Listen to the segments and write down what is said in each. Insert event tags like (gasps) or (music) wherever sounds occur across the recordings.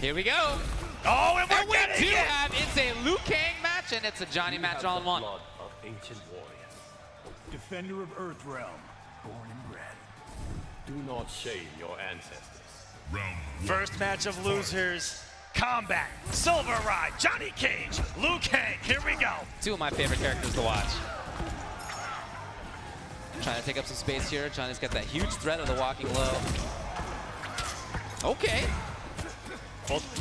Here we go. Oh, and we're And we getting do it! have, it's a Liu Kang match, and it's a Johnny match all in one. Blood of ancient warriors. Defender of Earthrealm, born and bred. Do not shame your ancestors. Round First match of losers. Combat, Silver Ride, Johnny Cage, Liu Kang. Here we go. Two of my favorite characters to watch. Trying to take up some space here. Johnny's got that huge threat of the walking low. Okay.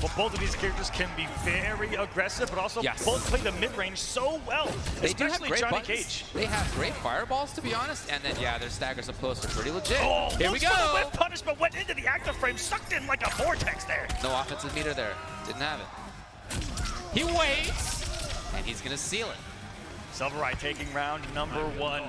Both, well, both of these characters can be very aggressive, but also Yes. both play the mid-range so well, They do have especially great Johnny buttons. Cage. They have great fireballs, to be honest. And then, yeah, their staggers up close are pretty legit. Oh, Here we the go. whiff punish, but went into the active frame, sucked in like a vortex there. No offensive meter there. Didn't have it. He waits, and he's going to seal it. Silver Ride taking round number one.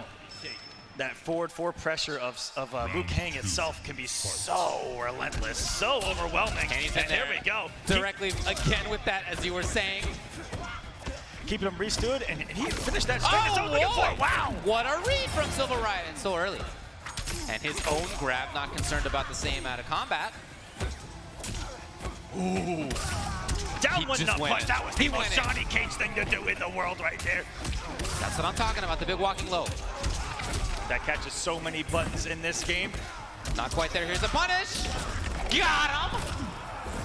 That forward four pressure of, of uh, Liu Kang itself can be so relentless, so overwhelming. And here there. we go. Directly again with that, as you were saying. Keeping him restood, and, and he finished that string as I was looking Oh, for. Wow! What a read from Silver Riot, and so early. And his own grab, not concerned about the same out of combat. Ooh. Down He one nut punch. That was He the most. Johnny Cage thing to do in the world right there. That's what I'm talking about, the big walking low. That catches so many buttons in this game. Not quite there. Here's a punish. Got him.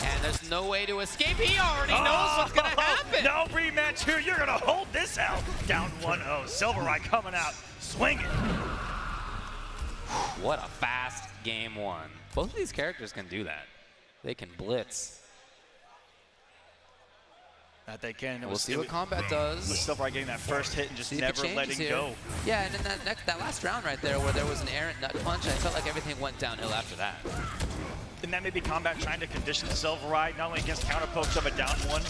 And there's no way to escape. He already knows what's going oh, (laughs) to happen. No rematch here. You're going to hold this out. Down 1-0. Silver Ride coming out. Swinging. What a fast game one. Both of these characters can do that. They can blitz. That they can. It We'll see what was- combat was does. Silver Ride getting that first hit and just See never letting here. go. Yeah, and then that, next, that last round right there where there was an errant nut punch, I felt like everything went downhill after that. And that may be combat trying to condition Silver Ride not only against counter pokes of a down one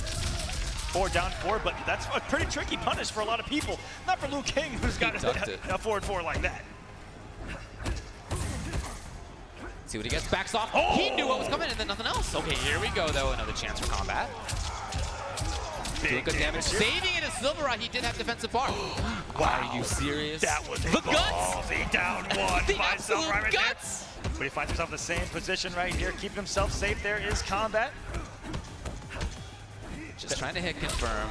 or down four, but that's a pretty tricky punish for a lot of people. Not for Liu Kang, who's got a, it. (laughs) a forward four like that. See what he gets, backs off. Oh! He knew what was coming and then nothing else. Okay, here we go though, another chance for combat. Doing Big good damage. here. Saving it as Silver Eye, he did have defensive bar. (gasps) Wow. Are you serious? That was the guts! ballsy down (laughs) one The by absolute right there. guts! But he finds himself in the same position right here, keeping himself safe. There is combat. Just trying to hit confirm.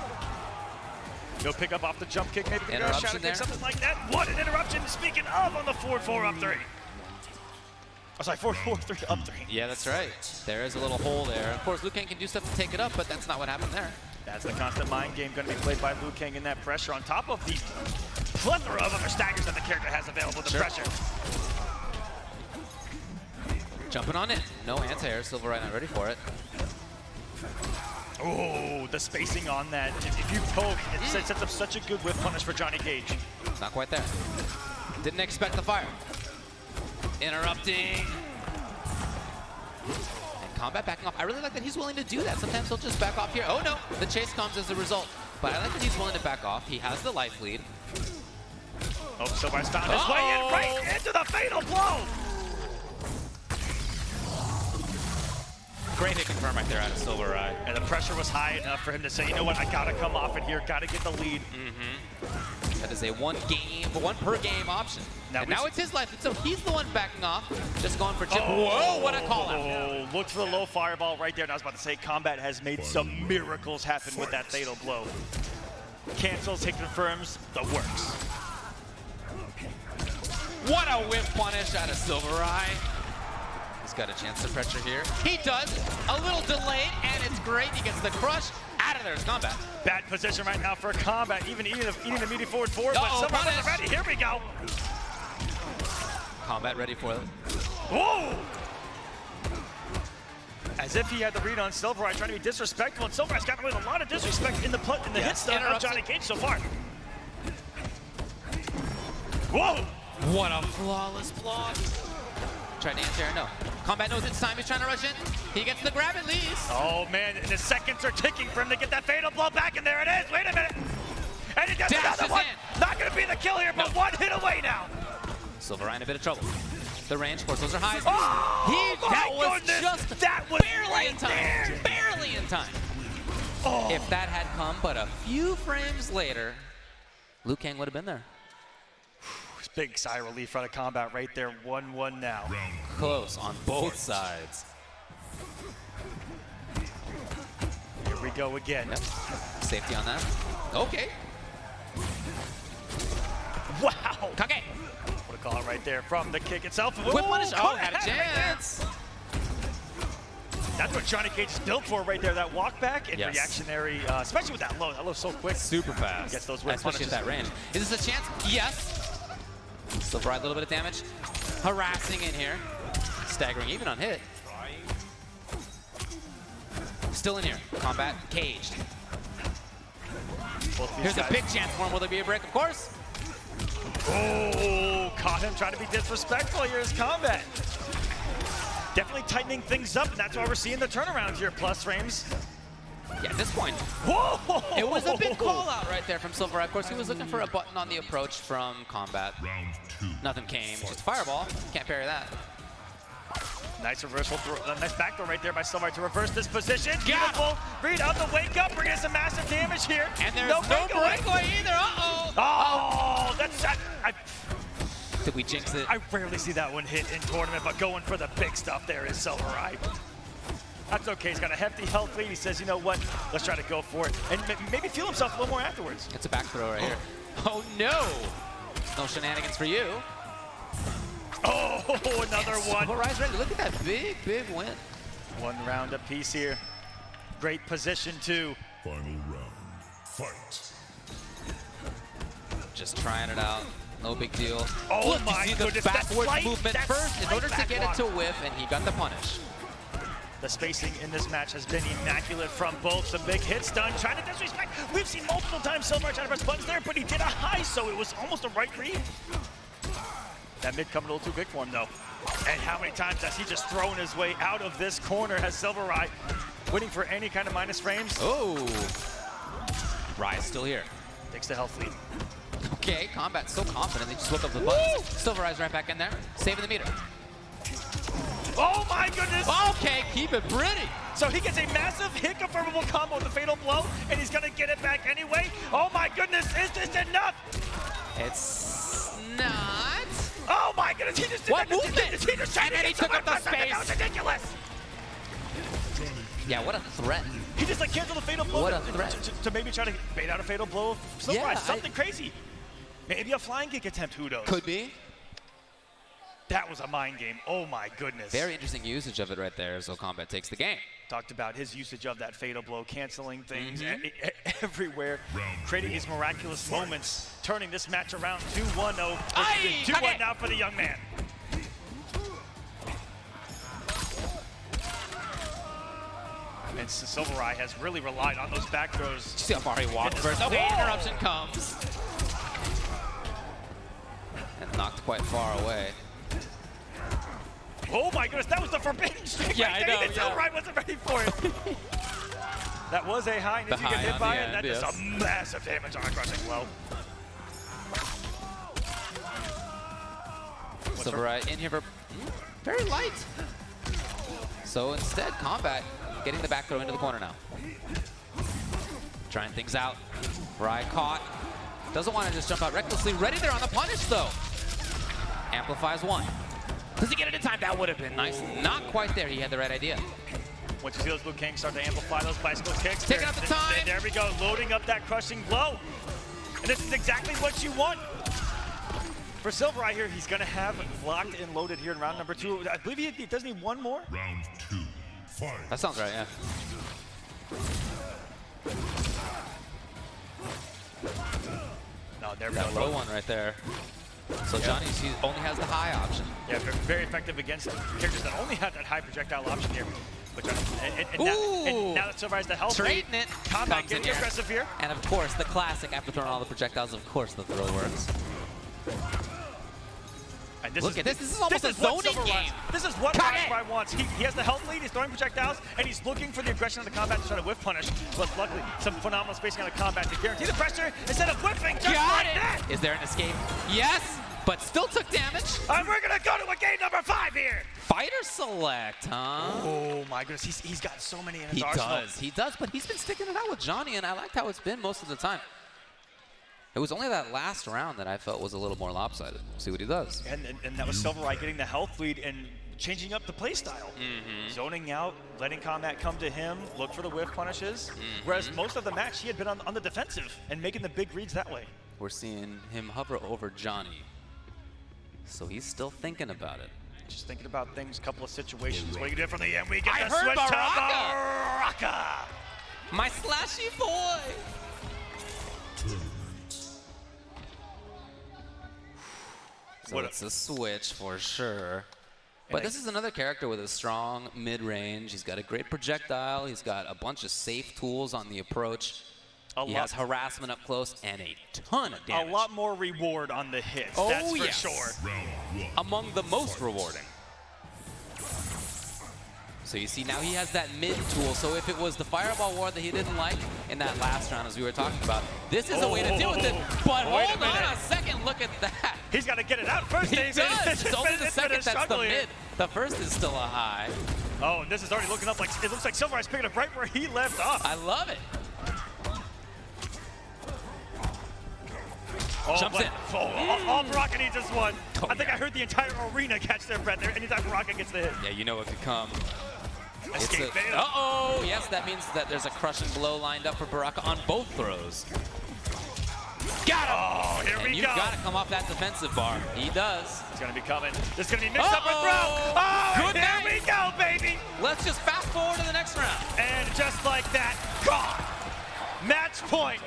He'll pick up off the jump kick, maybe the Interruption try to there. something like that. What an interruption! Speaking of, on the forward four up three. Oh, sorry, forward four three up three. Yeah, that's right. There is a little hole there. Of course, Liu Kang can do stuff to take it up, but that's not what happened there. That's the constant mind game going to be played by Liu Kang in that pressure on top of the plethora of other staggers that the character has available. The Sure. pressure. Jumping on it. No anti-air. Silver Eye not ready for it. Oh, the spacing on that. If, if you poke, it mm. sets sets up such a good whiff punish for Johnny Cage. Not quite there. Didn't expect the fire. Interrupting. Combat backing off. I really like that he's willing to do that. Sometimes he'll just back off here. Oh no, the chase comes as a result. But I like that he's willing to back off. He has the life lead. Oh, Silver's found his way in oh! right into the fatal blow. Great hit confirm right there out of Silver Eye. And the pressure was high enough for him to say, you know what, I gotta come off it here, gotta get the lead. Mm-hmm. That is a one game, one per game option. Now and now it's his life. So he's the one backing off, just going for chip. Oh. Whoa, what a call out. Oh, looked for the low fireball right there. And I was about to say, Combat has made some miracles happen with that fatal blow. Cancels, hit confirms, the works. What a whiff punish out of Silver Eye. He's got a chance to pressure here. He does. A little delayed, and it's great. He gets the crush. Out of there is combat. Bad position right now for Combat, even eating the, eating the meaty forward forward, but Uh-oh, Silver punish. wasn't ready. Here we go. Combat ready for it. Whoa! As if he had the read on Silver Eye, trying to be disrespectful, and Silver Eye's gotten away with a lot of disrespect in the put in the hit Yes, stun of Johnny. Cage so far. Whoa! What a flawless block. Tried to answer, no. Combat knows it's time. He's trying to rush in. He gets the grab at least. Oh man, and the seconds are ticking for him to get that fatal blow back, and there it is. Wait a minute. And he gets Dashes another one. in. Not gonna be the kill here, but No. one hit away now. Silver in a bit of trouble. The range, of course, those are highs. Oh, he, that was goodness. just That was barely right in time. there. Barely in time. Oh. If that had come but a few frames later, Liu Kang would have been there. Big sigh of relief out of combat right there. 1-1 now. Close on both sides. Here we go again. Yep. Safety on that. Okay. Wow. Cage. What a call right there from the kick itself. Whiff punish. Oh, had a right chance. That's what Johnny Cage is built for right there. That walk back and Yes. reactionary, uh, especially with that low. That low's so quick. Super fast. Gets those whip Especially at that range. Is this a chance? Yes. Silver Eye, a little bit of damage. Harassing in here. Staggering even on hit. Still in here. Combat caged. Here's guys- a big chance for him. Will there be a break? Of course. Oh, caught him trying to be disrespectful here is combat. Definitely tightening things up, and that's why we're seeing the turnaround here. Plus frames. Yeah, at this point, Whoa! it was a big (laughs) call out right there from Silver Eye. Of course, he was looking for a button on the approach from combat. Round two. Nothing came. Just a fireball. Can't parry that. Nice reversal, throw, uh, nice backdoor right there by Silver to reverse this position. Got Beautiful. Read on the wake up, bringing some massive damage here. And there's no, breakaway. breakaway either. Uh-oh. Oh, that's I, I, Did we jinx it? I rarely see that one hit in tournament, but going for the big stuff there is Silver Eye. That's okay. He's got a hefty health lead. He says, you know what? Let's try to go for it, and maybe feel himself a little more afterwards. That's a back throw right here. Oh no! No shenanigans for you. Oh, (laughs) another one. Silver Eye's ready. Look at that big, big win. One round apiece here. Great position too. Final round. Fight. Just trying it out. No big deal. Oh Look, my you see the goodness, that backward slight- movement that first in slight order to get it back to block. whiff, and he got the punish. The spacing in this match has been immaculate from both. Some big hits done, trying to disrespect. We've seen multiple times Silver trying to press buttons there, but he did a high, so it was almost a right read. That mid coming a little too big for him, though. And how many times has he just thrown his way out of this corner? Has Silver Eye winning for any kind of minus frames? Oh. Rise still here. Takes the health lead. Okay, combat so confident. They just whip up the buttons. Silver Eye's right back in there, saving the meter. Oh my goodness! Okay, keep it pretty. So he gets a massive hit confirmable combo with the fatal blow, and he's gonna get it back anyway. Oh my goodness, is this enough? It's not. Oh my goodness, he just did What that. He movement? He just And then he took up the someone- That was ridiculous. Yeah, what a threat. He just like canceled the fatal blow What a to, threat. to, to, to maybe try to bait out a fatal blow. Silver Yeah, Eye, I- something crazy. Maybe a flying kick attempt, who knows? Could be. That was a mind game. Oh my goodness. Very interesting usage of it right there, so combat takes the game. Talked about his usage of that fatal blow, canceling things mm-hmm. e- e- (laughs) everywhere, Round creating one. these miraculous Fight. moments, turning this match around 2-1-0. 2-1 now for the young man. And S- Silver Eye has really relied on those back throws. See how far he walked Goodness. first. Okay, Whoa! Oh, interruption comes. And knocked quite far away. Oh my goodness, that was the forbidden streak Yeah, right I know, Even yeah. Eye wasn't ready for it. (laughs) that was a high, and if you get hit by it, end, that does a massive damage on a crushing blow. Silver Eye in here for very light. So instead, combat getting the back throw into the corner now. Trying things out. Rye caught. Doesn't want to just jump out recklessly. Ready there on the punish though. Amplifies one. Does he get it in time? That would have been nice. Not quite there. He had the right idea. Once you see those Liu Kangs start to amplify those bicycle kicks. Taking there- up the time. There we go, loading up that crushing blow. And this is exactly what you want. For Silver right here, he's gonna have locked and loaded here in round number two. I believe he, he does need one more. Round two. Fight. That sounds right, yeah. No, there we That go. low one right there. So Johnny he only has the high option. Yeah, very effective against characters that only have that high projectile option here. Which are, and, and, and, now, and now that has the health Trading it. combat getting aggressive here. And of course, the classic after throwing all the projectiles, of course the throw works. And this Look is, at this. This is almost a what zoning game. This is what. Rashby wants. He, he has the health lead, he's throwing projectiles, and he's looking for the aggression of the combat to try to whiff punish. But luckily, some phenomenal spacing on the combat to guarantee the pressure instead of whipping just Got like it! that. Is there an escape? Yes, but still took damage. And we're gonna go to a game number five here. Fighter select, huh? Oh my goodness, he's, he's got so many in his He arsenal. does, he does, but he's been sticking it out with Johnny, and I liked how it's been most of the time. It was only that last round that I felt was a little more lopsided. See what he does. And, and, and that was Silver Eye getting the health lead and changing up the play style. Mm-hmm. Zoning out, letting combat come to him, look for the whiff punishes. Mm-hmm. Whereas most of the match, he had been on, on the defensive and making the big reads that way. We're seeing him hover over Johnny. So he's still thinking about it. Just thinking about things, a couple of situations. What you did from the end, we get I the heard switch to Baraka! Baraka! My slashy boy! So What it's a switch for sure. But this is another character with a strong mid-range. He's got a great projectile. He's got a bunch of safe tools on the approach. A he lot- has harassment up close and a ton of damage. A lot more reward on the hits, Oh, that's for yes. sure. Among the most rewarding. So you see now he has that mid tool. So if it was the fireball war that he didn't like in that last round as we were talking about, this is a way to deal with it. Oh, but Wait a hold on a second, look at that. He's got to get it out first. He David. does. (laughs) It's only the It's been a second that's the here. mid. The first is still a high. Oh, and this is already looking up like it looks like Silver Eyes picking up right where he left off. I love it. Oh, Jumps but- in. Oh, all, all Baraka needs is one. Oh, I think yeah. I heard the entire arena catch their breath there anytime Baraka gets the hit. Yeah, you know it could come. Escape a- Uh-oh! Yes, that means that there's a crushing blow lined up for Baraka on both throws. Got him! Oh, here and we you've go. got to come off that defensive bar. He does. It's gonna be coming. This is gonna be mixed up with throw. Oh, Good here night. we go, baby. Let's just fast forward to the next round. And just like that, gone. Match point.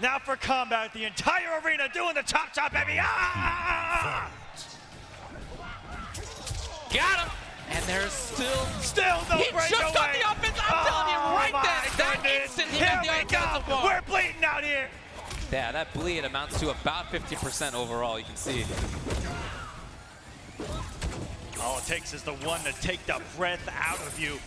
Now for combat, the entire arena doing the chop chop, baby. Ah! Got him! And there's still... Still no He breakaway. just got the offense. I'm telling you, Oh, right there, that instant he Here got the we offensive go. bar. We're bleeding out here. Yeah, that bleed amounts to about 50% overall, you can see. All it takes is the one to take the breath out of you.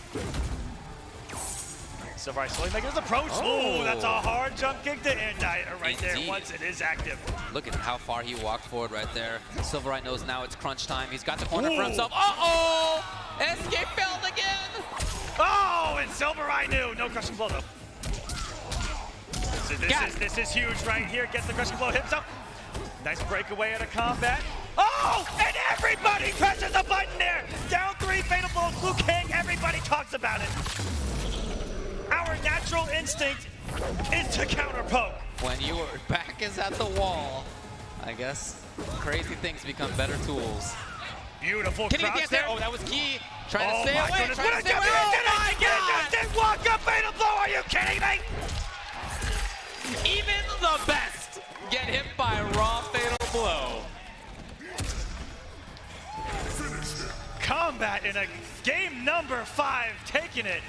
Silver Eye slowly making his approach. Oh. Ooh, that's a hard jump kick to end uh, right there once it is active. Look at how far he walked forward right there. Silverite knows now it's crunch time. He's got the corner Ooh. for himself. Uh-oh! Escape failed again! Oh, and Silver Eye knew. No crushing blow though. So this Got is it. this is huge right here. Gets the crushing blow, hips up. Nice breakaway out of combat. Oh, and everybody presses the button there. Down three, fatal blow, Liu Kang. Everybody talks about it. Our natural instinct is to counter poke. When your back is at the wall, I guess crazy things become better tools. Beautiful Can get there. there? Oh, that was key. Trying Oh to stay away. goodness, Trying what to stay away. Oh Did my get it? God! Did walk up fatal blow? Are you kidding me? Even the best get hit by a raw fatal blow. Combat in a game number five, taking it